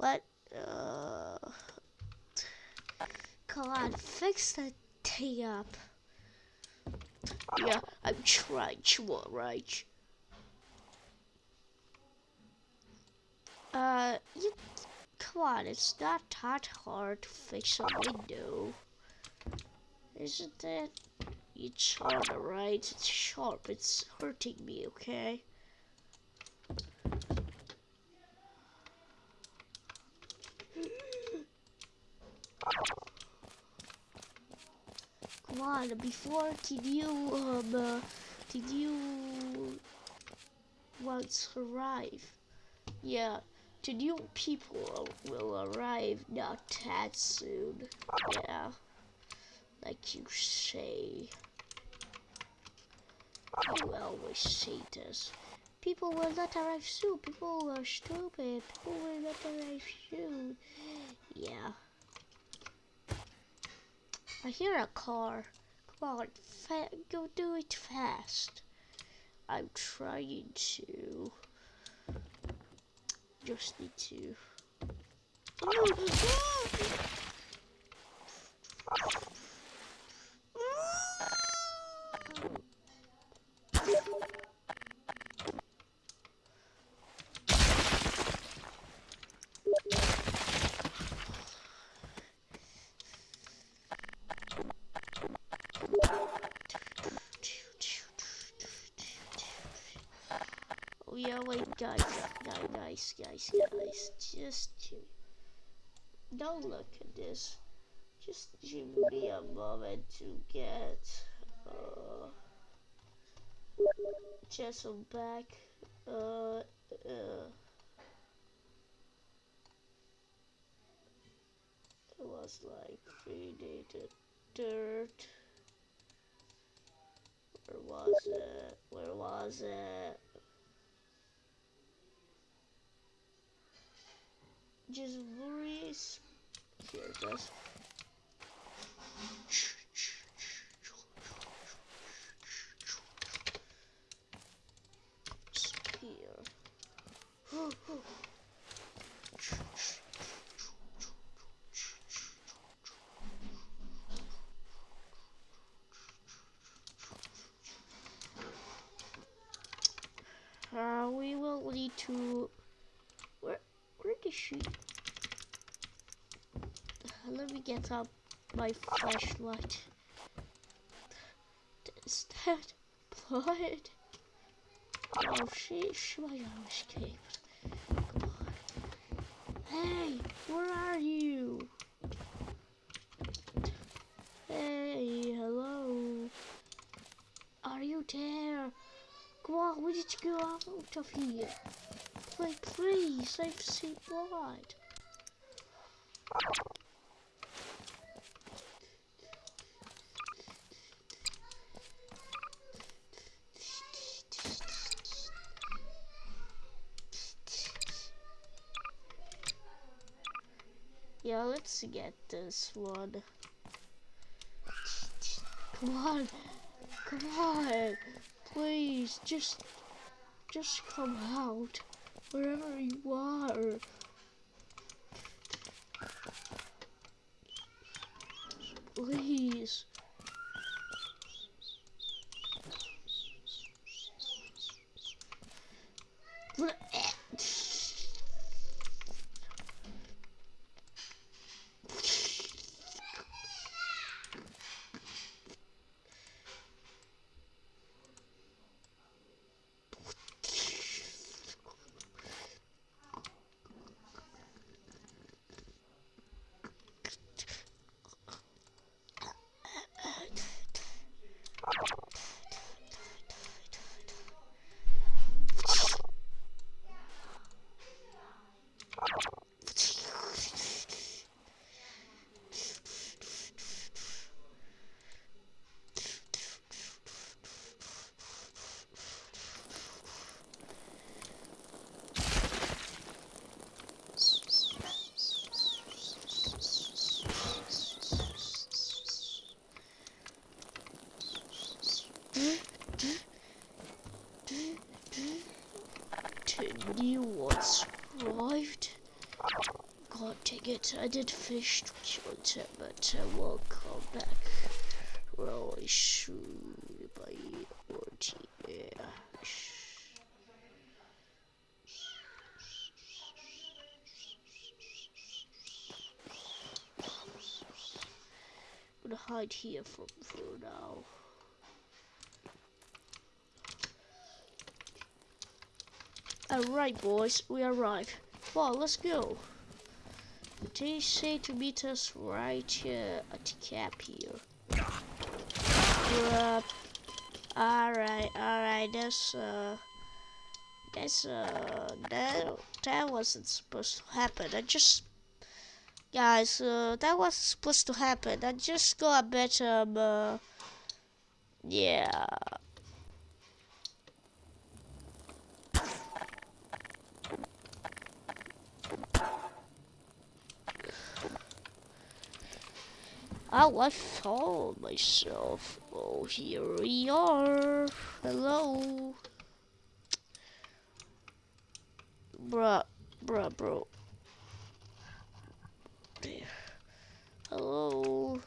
What? Uh, come on, fix that thing up. Yeah, I'm trying to alright. Uh, you, come on, it's not that hard to fix a window. Isn't it? It's hard, alright? It's sharp, it's hurting me, okay? Before did you, um, uh, did you once arrive? Yeah, the new people will arrive not that soon. Yeah, like you say. You always say this. People will not arrive soon. People are stupid. People will not arrive soon. Yeah. I hear a car. Come on, go do it fast. I'm trying to. Just need to. Oh yeah, wait, guys, guys, guys, guys, guys, just don't look at this. Just give me a moment to get uh, Jessel back. Uh, uh, it was like predated dirt. Where was it? Where was it? Just worries. Here it goes. Here. Uh, we will need to. Where, where did she? Let me get up my flashlight. Is that blood? Oh, she, she might escaped. Come on. Hey, where are you? Hey, hello. Are you there? Come on, we need to go out of here. Please, please, I've seen blood. Yeah, let's get this one. Come on, come on, please, just, just come out, wherever you are. Please. New ones arrived. god dang it, I did finish content, but uh, I won't come back soon by OT, yeah. I'm gonna hide here for, for now. Alright boys, we arrived. Well, let's go. They say to meet us right here at the cap here. Alright, alright, that's uh that's uh that that wasn't supposed to happen. I just guys, uh that wasn't supposed to happen. I just got a bit um uh yeah Oh, I found myself. Oh, here we are. Hello. Bruh, bruh, bro. Hello.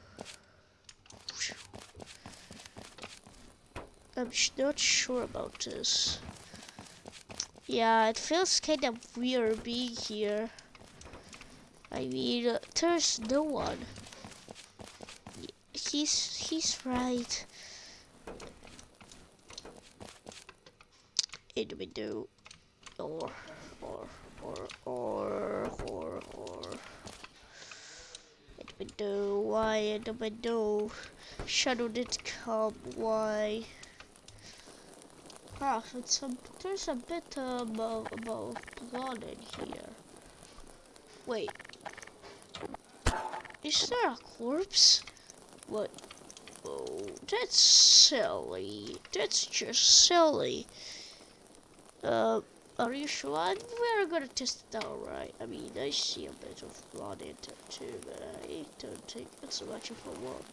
I'm not sure about this. Yeah, it feels kind of weird being here. I mean, uh, there's no one he's he's right. In the window, or or or or or or in the window. Why in the window? Shadow did come. Why? Ah, it's a, there's a bit um, of, of blood in here. Wait. Is there a corpse? What? Oh, that's silly. That's just silly. Uh, are you sure? We're gonna test it out, right? I mean, I see a bit of blood in there too, but I don't think it's much of a one.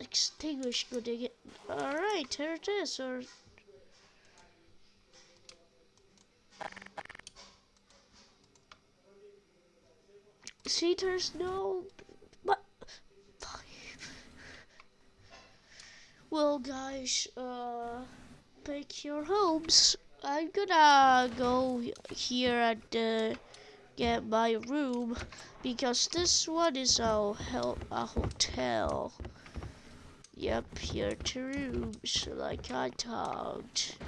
Extinguish good again. Alright, here it is. Or See, there's no Well, guys, uh, pick your homes. I'm gonna go here and uh, get my room because this one is a, a hotel. Yep, here two rooms, like I talked.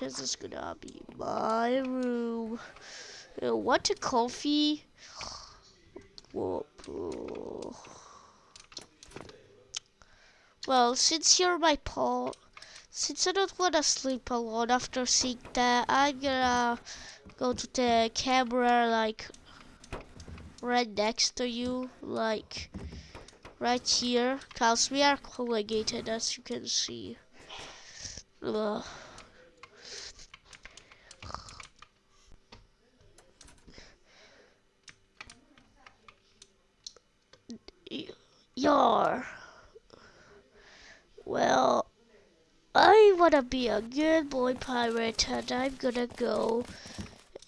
This is gonna be my room. Uh, what a coffee. Whoa. Well, since you're my Paul, since I don't want to sleep alone after seeing that, I'm gonna go to the camera like right next to you, like right here, cause we are colligated as you can see. Ugh. Yar. Well, I wanna be a good boy pirate and I'm gonna go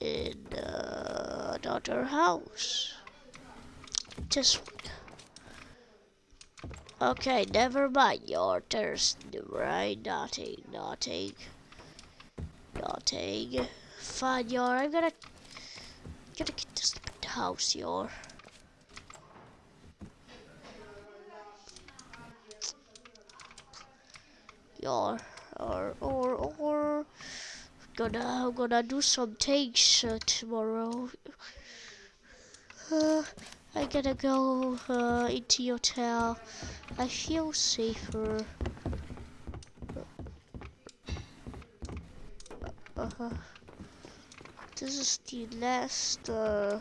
in uh, another house. Just Okay, never mind your thirst, right? Nothing, nothing, nothing. Fine, you I'm gonna, gonna get this house, you or or or or gonna gonna do some things uh, tomorrow. Uh, I gotta go uh, into hotel. I feel safer. Uh -huh. This is the last. Uh,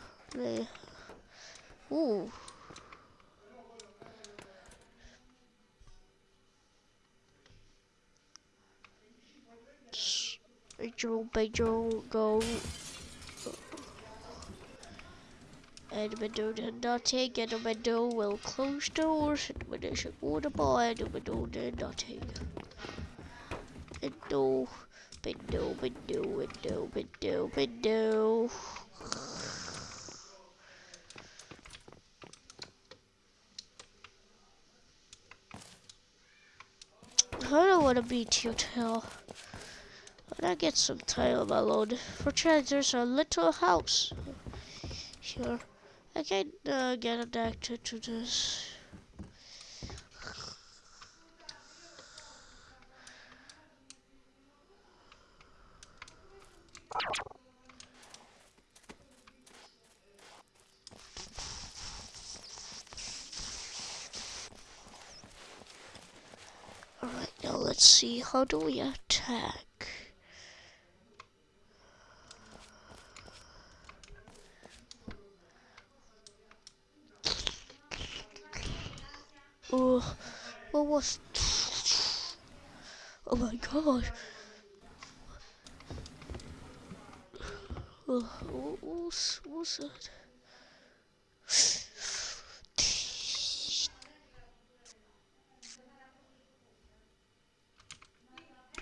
Ooh. Bedroll, bedroll, go. Edmundo did nothing, Edmundo will close doors, Edmundo should order by, Edmundo did nothing. Edmundo, window, window, window, window. I don't want to be too tall when I get some time alone. For change, there's a little house here. I can uh, get addicted to this. Alright, now let's see, how do we attack? Oh, what was... Oh my god. Oh, what was, what was that?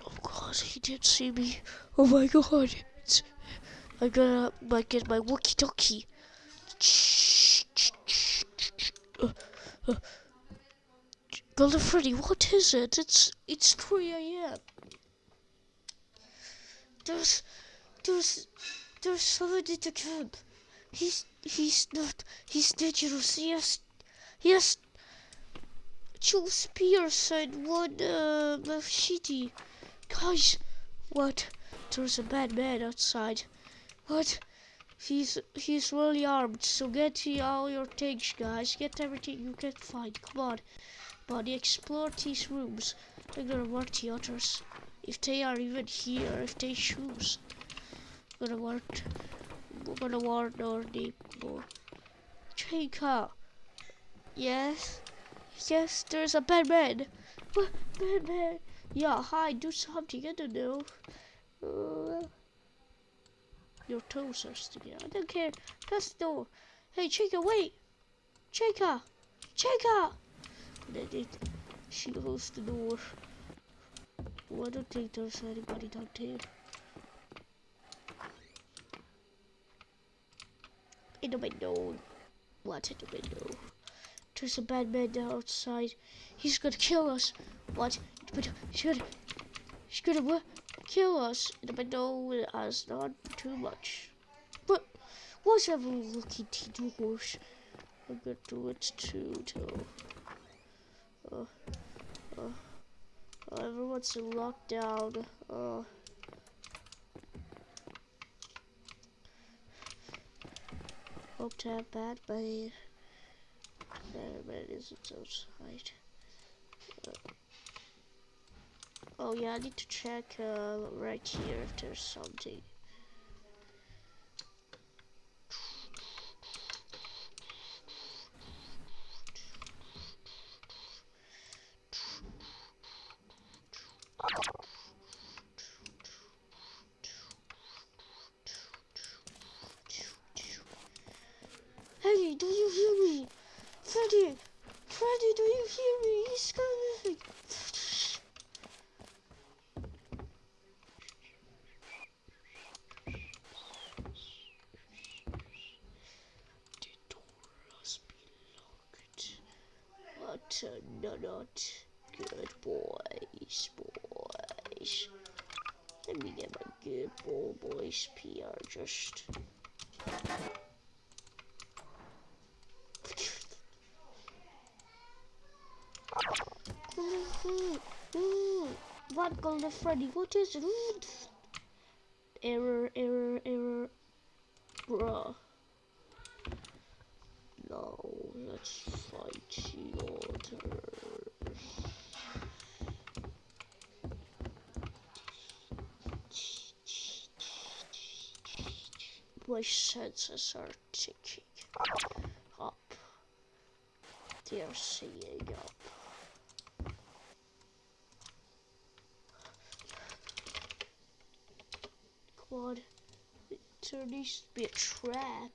Oh god, he did see me. Oh my god. It's, I gotta like, get my walkie talkie. Uh, uh. Golden Freddy, what is it? It's it's 3 a.m. There's there's there's somebody to camp. He's he's not he's dangerous. He has he has two spears and one uh, machete. Guys, what? There's a bad man outside. What? He's he's really armed. So get all your things, guys. Get everything you can find. Come on. Buddy, explore these rooms. Gonna work the others. If they are even here, if they choose. Gonna work. We're gonna warn our neighbor. Chica. Yes. Yes, there's a bad man. Bad man. Yeah, hi, do something. I don't know. Uh, your toes are sticking out. I don't care. That's the door. Hey, Chica, wait. Chica. Chica. That it. She the door. Well, I don't think there's anybody down there. In the window. What in the window? There's a bad man outside. He's gonna kill us. What? He's gonna. He's gonna what? Kill us. In the window has not too much. But what's everyone looking to doors? I'm gonna do it too, too. Uh, uh, uh, everyone's in lockdown. Uh, hope to have bad money. Bad man isn't outside. Uh, oh yeah, I need to check uh, right here if there's something. Hey, do you hear me? Freddy! Freddy, do you hear me? He's coming! The door must be locked. What a not good boys, boys. Let me get my good boy boys PR just. What Golden Freddy? What is it? Error, error, error. Bruh. No, let's fight the order. My senses are ticking up. They're saying up. God, there needs to be a trap.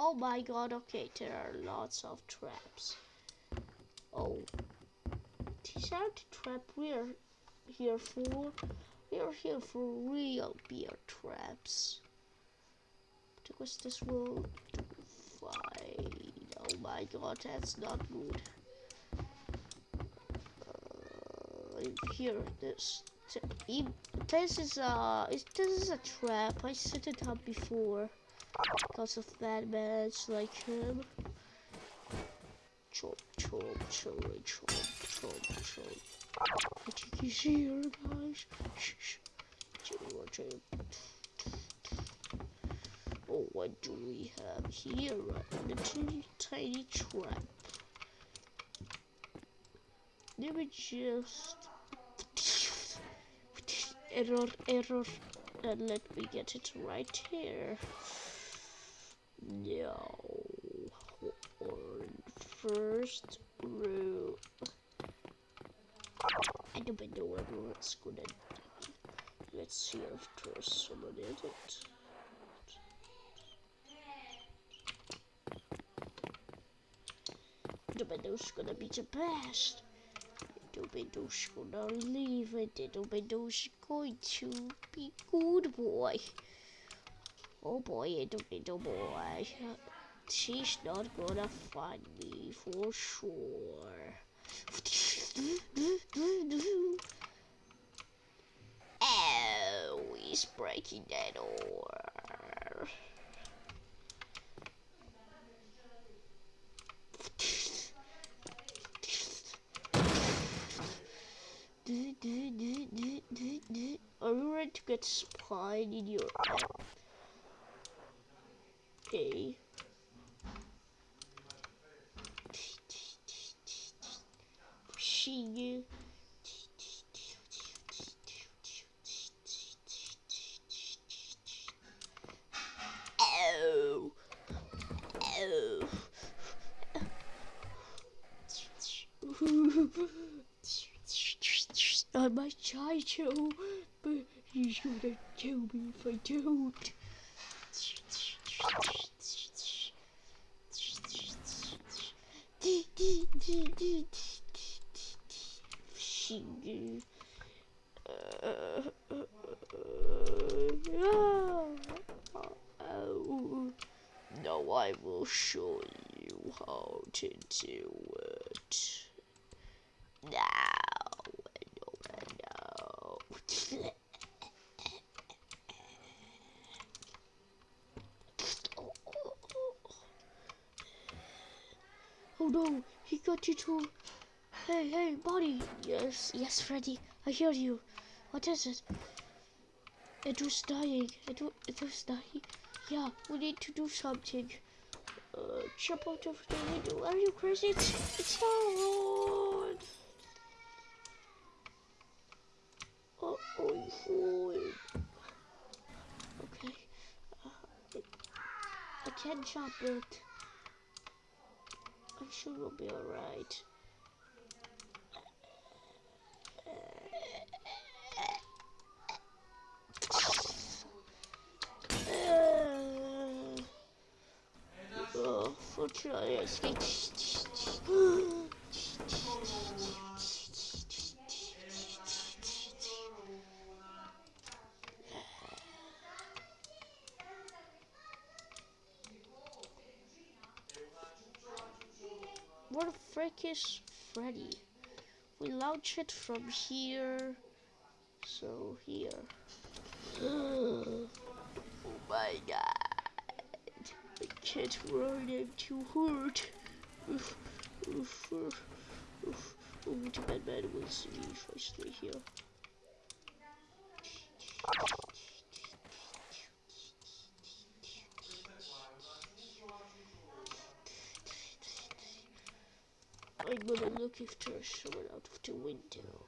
Oh my god, okay, there are lots of traps. Oh. These aren't the trap we're here for. We're here for real beer traps. To Because this will do fine. Oh my god, that's not good. Uh, here. This this is a this is a trap. I set it up before because of bad men like him. Chomp, chomp, chomp, chomp, chomp, chomp. You can see here, guys. Shh, shh. Oh, what do we have here? A little tiny trap. Let me just error, error, and let me get it right here. No, first row. I don't know what's gonna. Let's see if there's someone in it. The window's gonna be the best. Dobedo's gonna leave it. Dobedo's going to be good boy. Oh boy, Dobedo boy. She's not gonna find me for sure. Oh, he's breaking that door. Are you ready to get spied in your Okay. She Oh. Oh. Might try to, but he's gonna kill me if I don't. Now I will show you how to do it. Now. Oh no, he got you too. Hey, hey, buddy. Yes, yes, Freddy. I hear you. What is it? It was dying. It, it was dying. Yeah, we need to do something. Uh, jump out of the window. Are you crazy? It's, it's hard. Oh, oh, oh. Okay. Uh, Jump it. I'm sure we'll be alright. Uh, oh, fortunately, I What the frick is Freddy? We launch it from here. So here. oh my god. I can't run, I'm too hurt. Oof, oof, oof, oof. Oh, the Batman will see me if I stay here. I'm there's someone out of the window.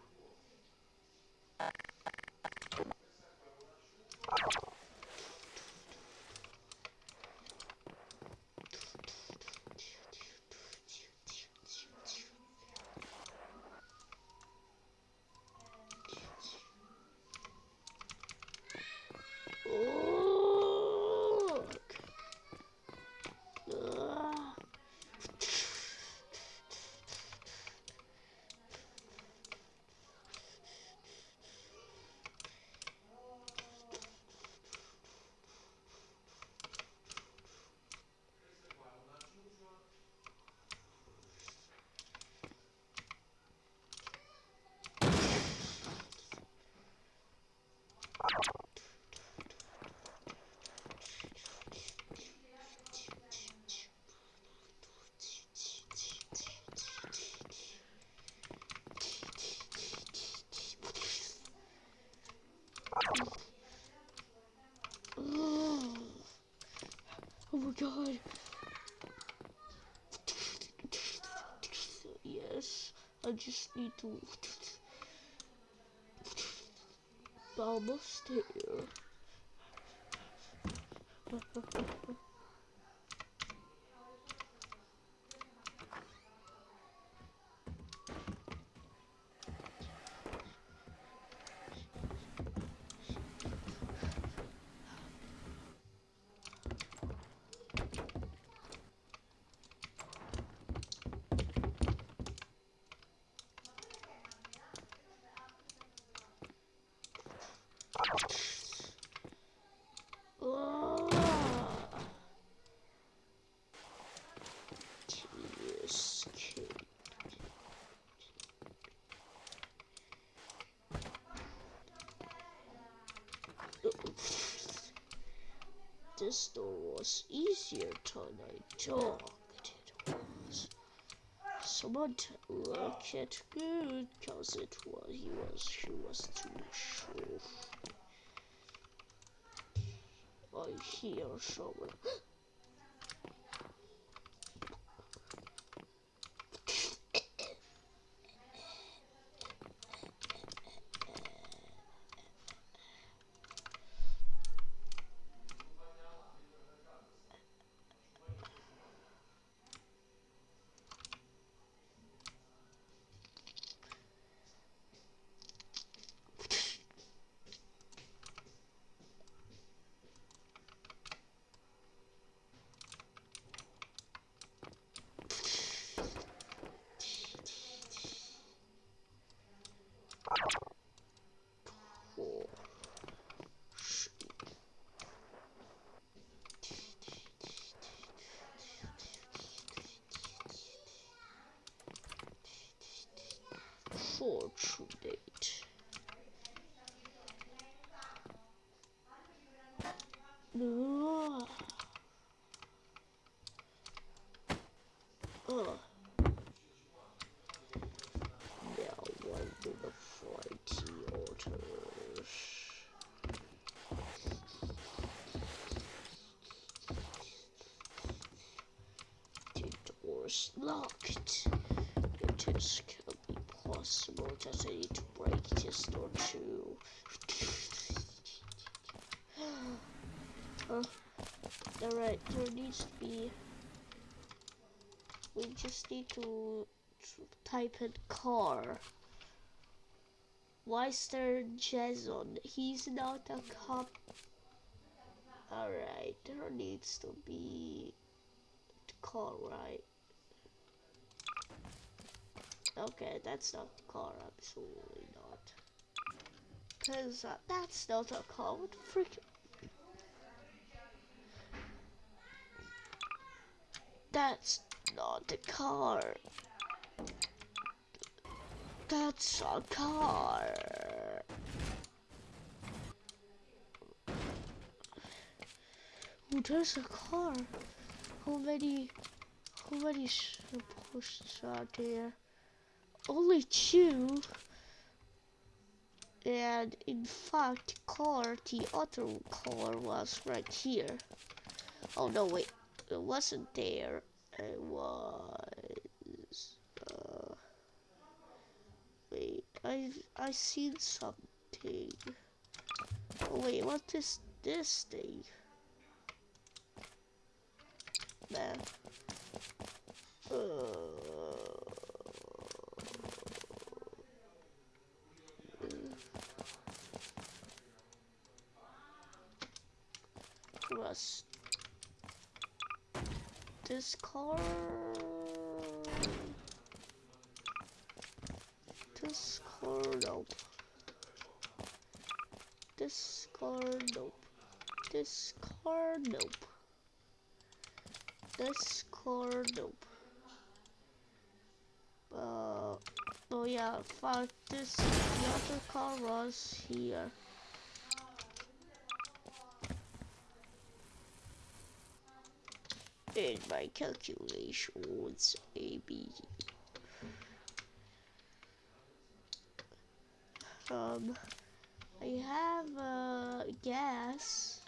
God. Yes, I just need to. Almost here. Ah. Tedious kid. This door was easier than I thought it was. Someone look it good, cause it was he was she was too short. I hear someone. Oh, Fortunate. No. Oh. Now one to the flighty orders. The door's locked. It is be possible that I need to break this door too. uh, Alright, there needs to be we just need to t- type in car. Why is there Jason? He's not a cop. Alright, there needs to be car, right? Okay, that's not the car, absolutely not. Cause uh, that's not a car, what the freak? That's not the car. That's a car. Oh, there's a car. How many, how many sh- posts are there? Only two. And in fact, car, the other car was right here. Oh no, wait, it wasn't there. It was. Uh, wait, I I seen something. Oh wait, what is this thing? Man. Uh, was this car? This car, nope. This car, nope. This car, nope. This car, nope. Uh, oh yeah, fuck this. The other car was here. My calculations, maybe. Um, I have uh, gas.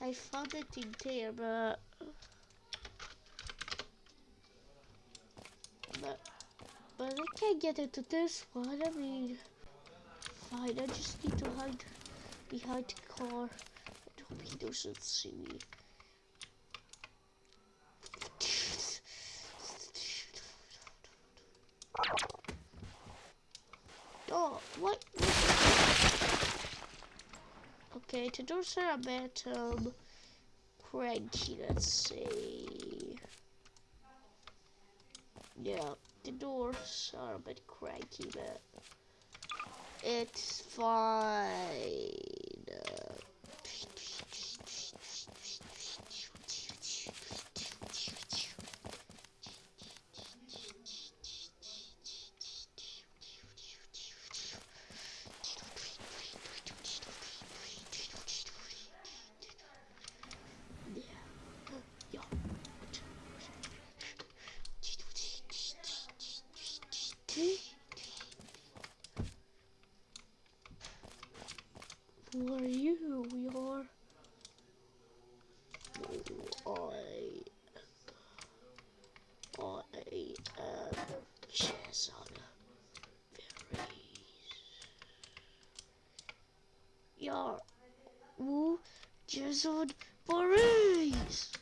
I found it in there, but but but I can't get into this one. I mean, fine. I just need to hide behind the car I hope he doesn't see me. Oh, what? Are a bit um, cranky, let's see. Yeah, the doors are a bit cranky, but it's fine. Uh, yeah. Who are you? We are. I. I am Jason Voorhees. You're. Who? Jason Voorhees.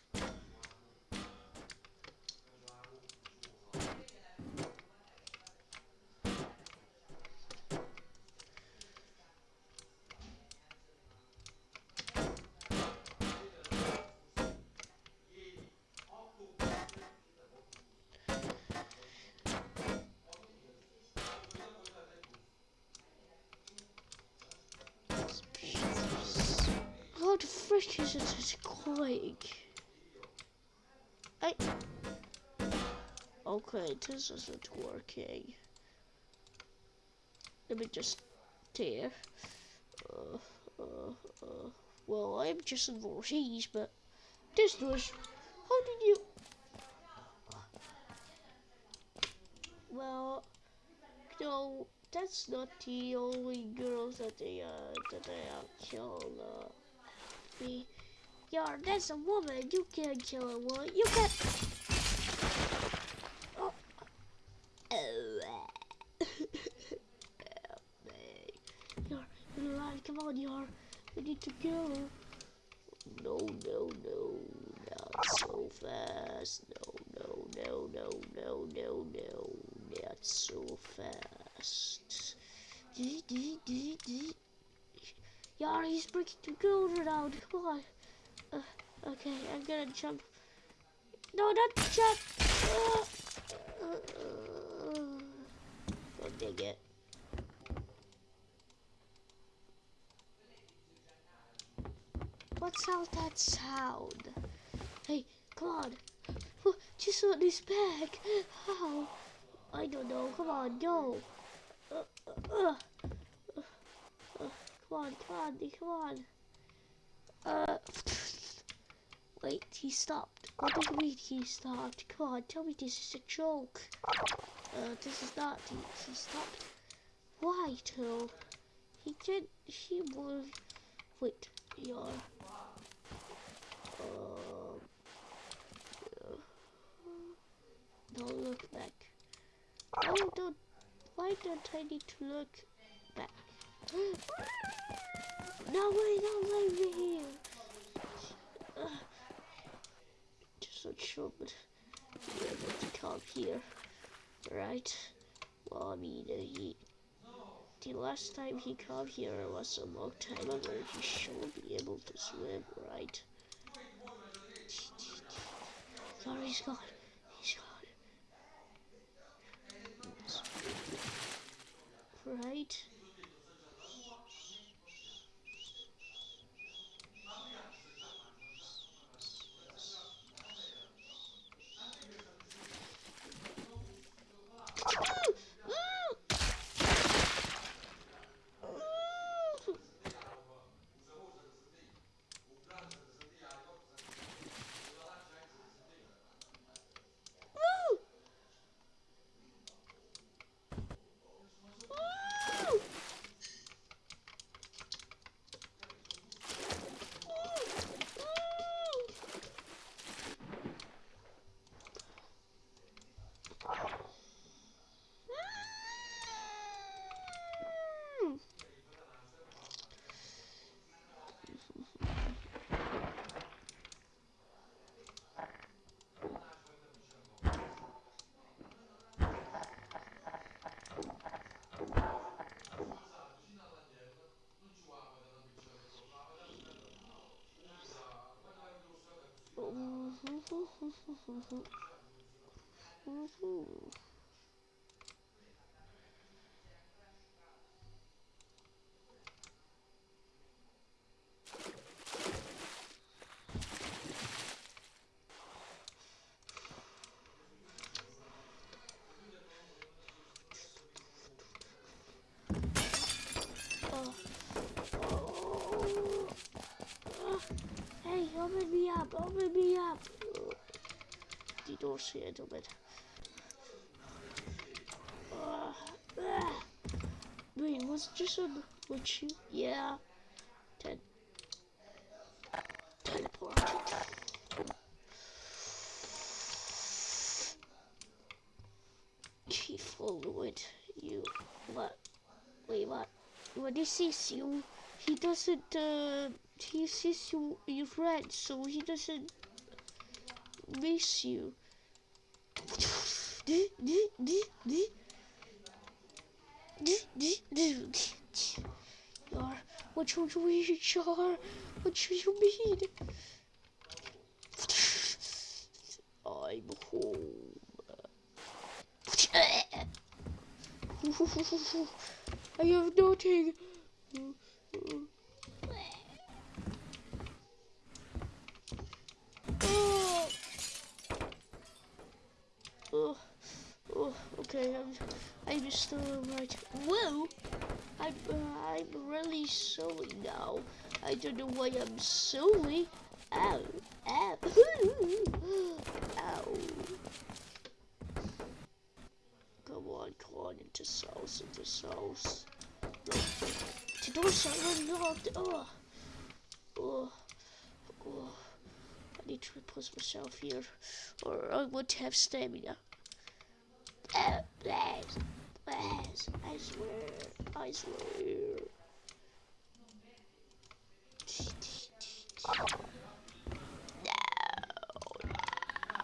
Frick is quick? I. Okay, this isn't working. Let me just tear. Uh, uh, uh. Well, I'm just in Voorhees, but this was. How did you? Well, no, that's not the only girls that they uh that they uh killed. Uh, me. Yeah, that's a woman. You can't kill a woman. You can't. Oh. Oh. Yar, you're right. Come on, Yar. We need to go. No, no, no. Not so fast. No, no, no, no, no, no, no. Not so fast. Yar, he's breaking the girls around. Come on. Uh, okay, I'm gonna jump. No, not jump. Uh, uh, uh, dang it. What's all that sound? Hey, come on. Just on his back. How? I don't know. Come on. Uh, uh, uh, uh, come on, come on, come on. Uh, wait, he stopped. What do you mean he stopped? Come on, tell me this is a joke. Uh, this is not. He, he stopped. Why, Till? He did. He was. Wait, yeah. Um. yeah. Don't look back. Don't. Why don't I need to look back? No way, no way, we're here. Just not sure, but we're able to come here, right? Well, I mean, uh, he, the last time he came here was a long time ago. He should be able to swim, right? Sorry, he's gone. He's gone. Right? 呼呼呼呼呼呼呼 Door's here, doe het. Uh, ah. Wait, was just with you? Yeah. Ten. Teleport. He followed you. What? Wait, what? When he sees you, he doesn't, uh, he sees you in red, so he doesn't miss you. You're, what you mean, Char? What do you mean? I'm home. I have nothing. Oh. Oh, oh, okay, I'm, I'm still right. Whoa, I'm, uh, I'm really silly now. I don't know why I'm silly. Ow, ow, ow. Come on, come on, into sauce, into. No. The door's unlocked. Oh, oh, oh. I need to repose myself here, or I won't have stamina. Uh, please, please, I swear, I swear. No,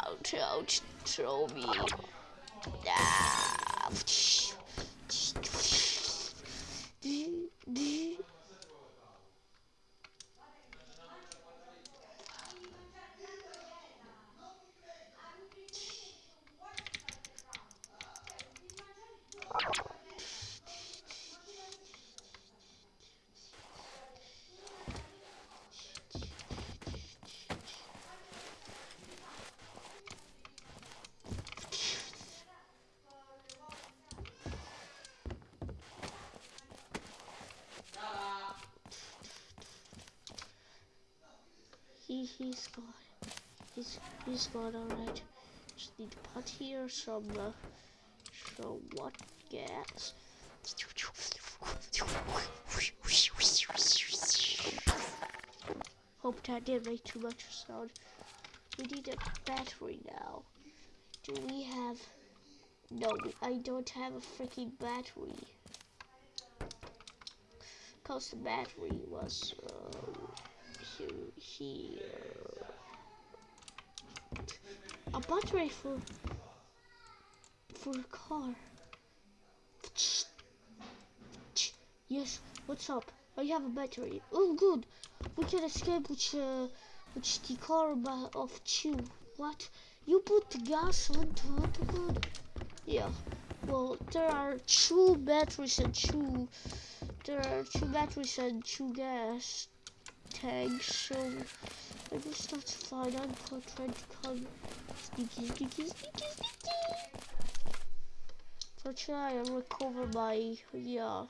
no, don't throw me. No. He he's gone. He's he's gone. All right. Just need to put here some uh, some what gas. Hope that didn't make too much sound. We need a battery now. Do we have? No, I don't have a freaking battery. Cause the battery was. Uh, to here. A battery for for a car. Yes, what's up? I have a battery. Oh, good. We can escape with uh, with the car of two. What? You put the gas onto it? Good. Yeah. Well, there are two batteries and two. There are two batteries and two gas tag, so I guess that's fine. I'm trying to come sneaky, sneaky, sneaky, sneaky. So try and recover my, yeah.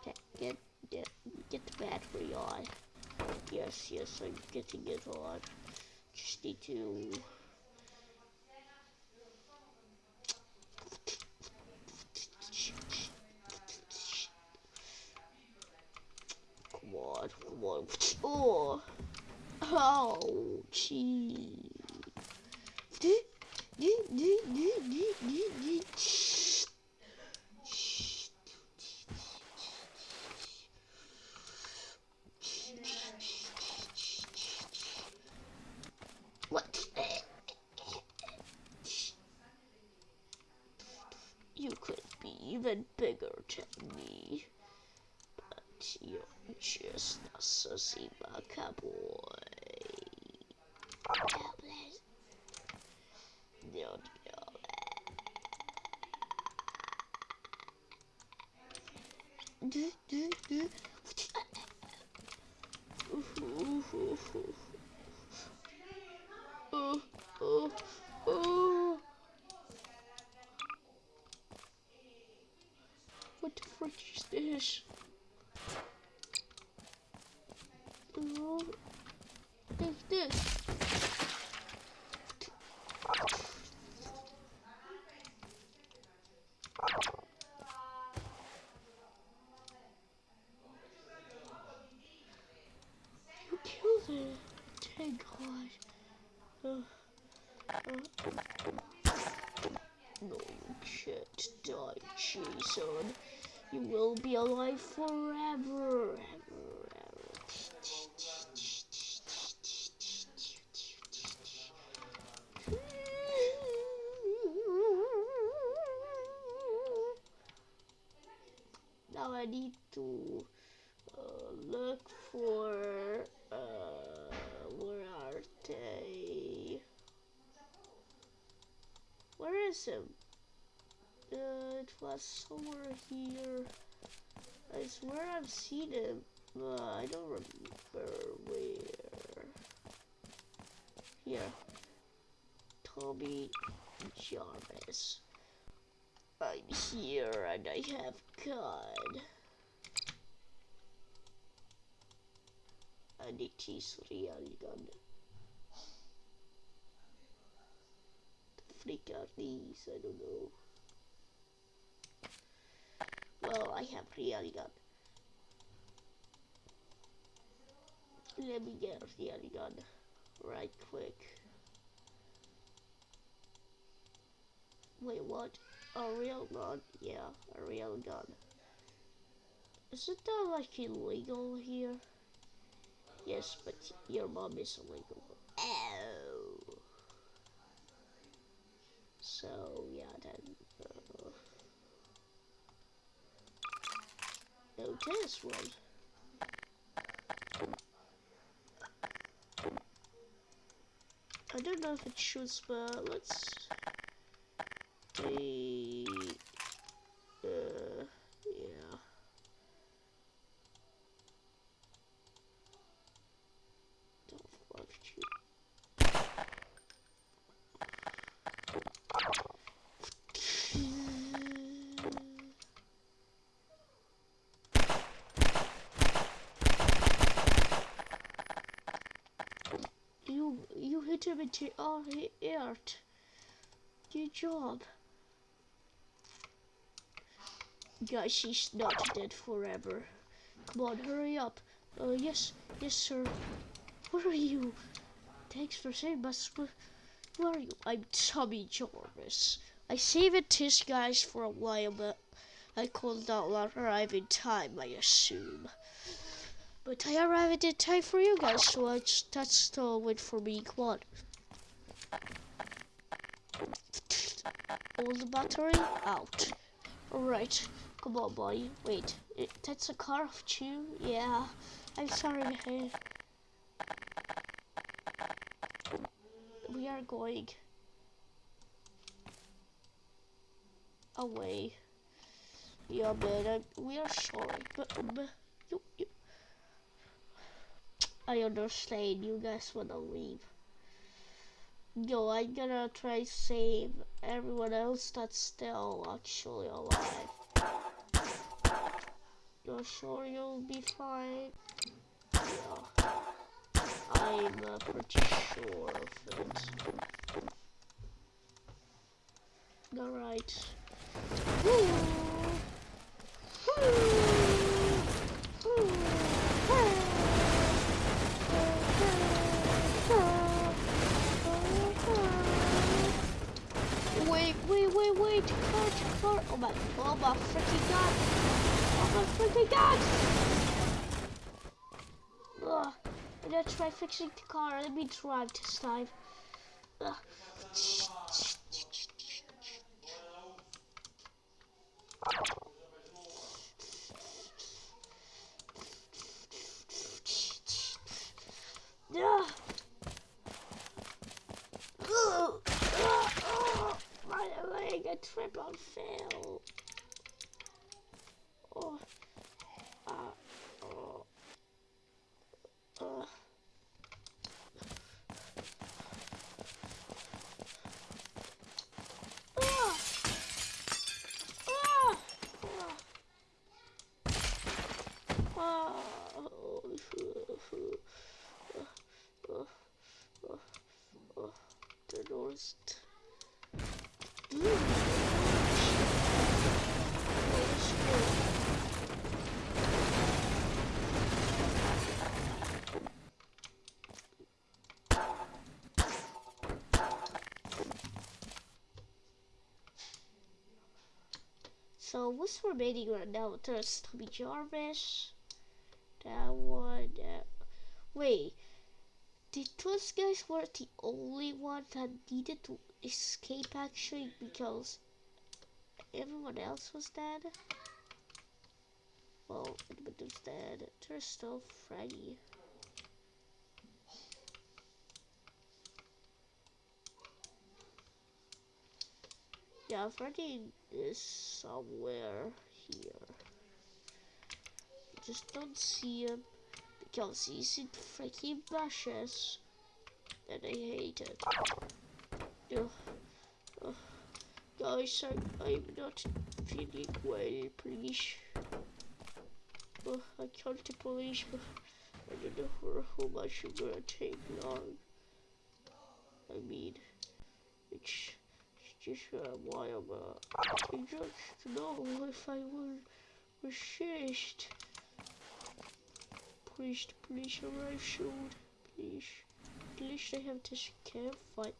Okay, get, get, get the battery on. Yes, yes, I'm getting it on. Just need to on, come on. Oh, ouchie. What? You could be even bigger than me. But you're just a sussy baka boy. Oh, oh. What the frick is this? Oh, take this. You killed it. Thank God. Uh, uh. No, you can't die, Jason. You be alive forever. Ever, ever. Now I need to uh, look for uh, where are they? Where is him? Uh, it was somewhere here. Swear I've seen him. but I don't remember where. Here. Tommy Jarvis. I'm here and I have God. And it is real gun. The freak are these? I don't know. Well, I have real gun. Let me get the other gun right quick. Wait, what? A real gun? Yeah, a real gun. Isn't that like illegal here? Yes, but your mom is illegal. Oh. So, yeah, then. Uh, no, this one. I don't know if it shoots, but let's see. Uh, yeah. Don't love you. You you hit him into oh he hurt. Good job. Guys, she's not dead forever. Come on, hurry up. Uh, yes, yes, sir. Where are you? Thanks for saving us. Where, are you? I'm Tommy Jarvis. I saved this guys for a while, but I could not arrive in time, I assume. But I arrived in time for you guys, so I just, that's a win for me. Come on. All the battery out. Alright, come on, boy. Wait, it, that's a car of two? Yeah. I'm sorry, man. We are going away. Yeah, man, I, uh, we are sorry, but, but you, you, I understand you guys wanna leave. Yo, I'm gonna try save everyone else that's still actually alive. You're sure you'll be fine? Yeah. I'm uh, pretty sure of it. Alright. Wait, wait, wait, wait, car, car. Oh my, oh my freaking god. Oh my freaking god. Ugh. I'm gonna try fixing the car. Let me drive this time. Ugh. Ugh. Ugh. My I trip fell. Oh, first. Ooh. So what's remaining right now? There's Tommy Jarvis. That one. Uh, wait. Did those guys were the only one that needed to escape actually because everyone else was dead? Well, Edmund was dead. There's still Freddy. Yeah, Freddy is somewhere here. Just don't see him because he's in freaking bushes and I hate it. Ugh. Ugh. Guys, I, I'm not feeling well, please. Ugh, I can't but I don't know for how much it's gonna take long. I mean, it's just why I'm, uh, I just know if I will resist. Please, please arrive soon. Please. At least I have this campfire.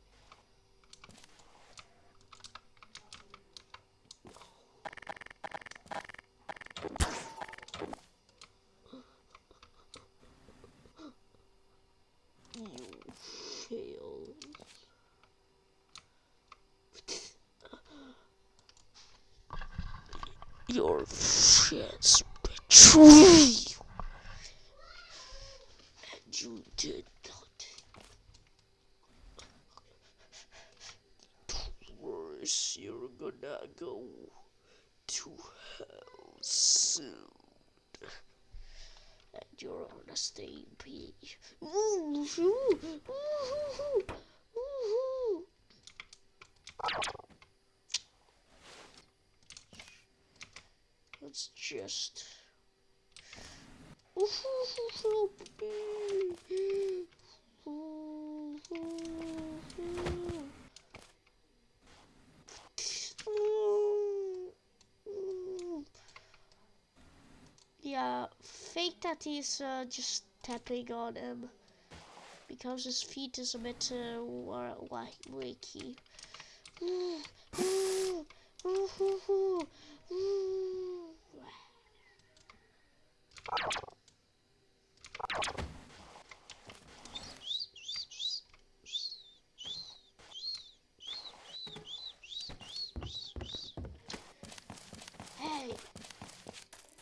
You failed. Your friends betray you. And you did not. Worse, you're gonna go to hell soon. And you're on the same page. Ooh, ooh, ooh, ooh, ooh. Me. Yeah, fake that he's uh, just tapping on him because his feet is a bit uh, wa- wa- wakey. Ooh, ooh, ooh, ooh, ooh, ooh. Hey!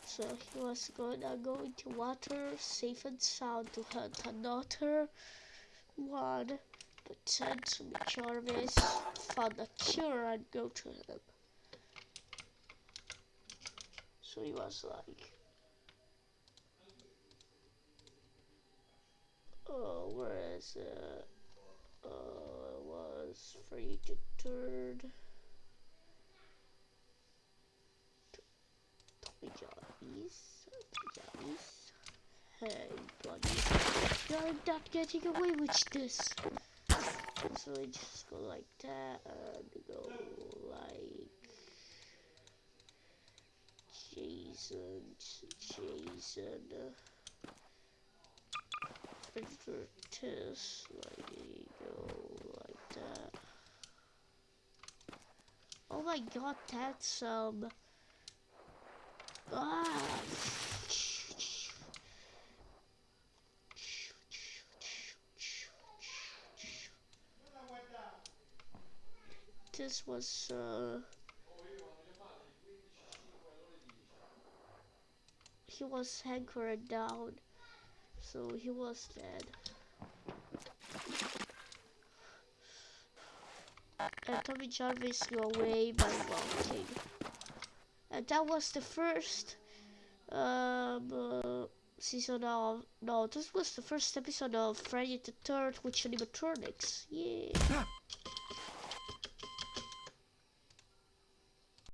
So he was gonna go into water, safe and sound, to hunt another one. But Tommy Jarvis found a cure and go to him. So he was like, Oh, where is it? Uh, it was free to third. Tommy Jarvis. Hey, buddy. You're not getting away with this. So I just go like that and go like Jason, Jason, Test, like that. Oh my god, that's um ah this was uh he was anchored down so he was dead. And Tommy Jarvis go away by walking and that was the first um uh, season of no this was the first episode of Friday the 3rd with animatronics yeah